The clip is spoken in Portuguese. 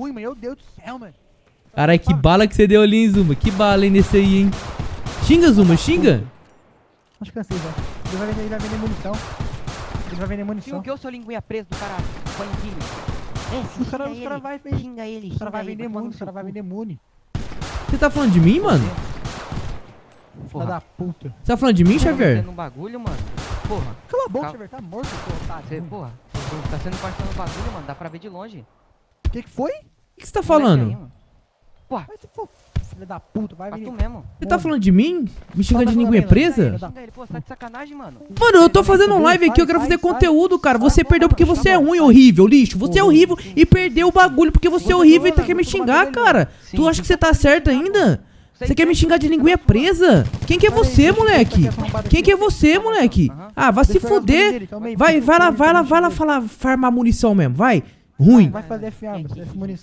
mano. Meu Deus do céu, mano. Caralho, que bala que você deu ali, hein, Zuma? Que bala, hein, nesse aí, hein? Xinga, Zuma, xinga. Acho que cansei já. Ele vai vender, ele vai vender munição. Ele vai vender munição. o que é o seu linguinha preso do caralho? Bandido. É, Os caras xinga os cara ele. vai vender. Xinga ele, caras xinga vai ele, vender muni. Os seu caras vai vender muni. Você tá falando de mim, mano? Filha Porra. da puta. Você tá falando de mim, Tá Xavier? vendendo um bagulho, mano. Porra, Cala a boca. Xavier. Tá morto, seu otário. você, porra. Tá sendo participando do bagulho, mano. Dá pra ver de longe. O que que foi? O que você tá falando? mano. Porra, Vai se for. Filha da puta. Vai tu mesmo. Você tá falando de mim? Me xingando de linguinha presa? Pô, tá mano. Eu tô fazendo um Faz, live aqui, eu quero fazer faz, conteúdo, cara. Você perdeu porque você é ruim, horrível, lixo. Você é horrível e perdeu o bagulho porque você é horrível e tá querendo me xingar, cara. Tu acha que você tá certo ainda? Você quer me certo, xingar de linguinha presa? Quem que é você, moleque? Quem que é você, moleque? Ah, vai se fuder. Vai, vai lá, vai lá, vai lá falar, farmar munição mesmo, vai. Ruim. Vai fazer F arma, F munição.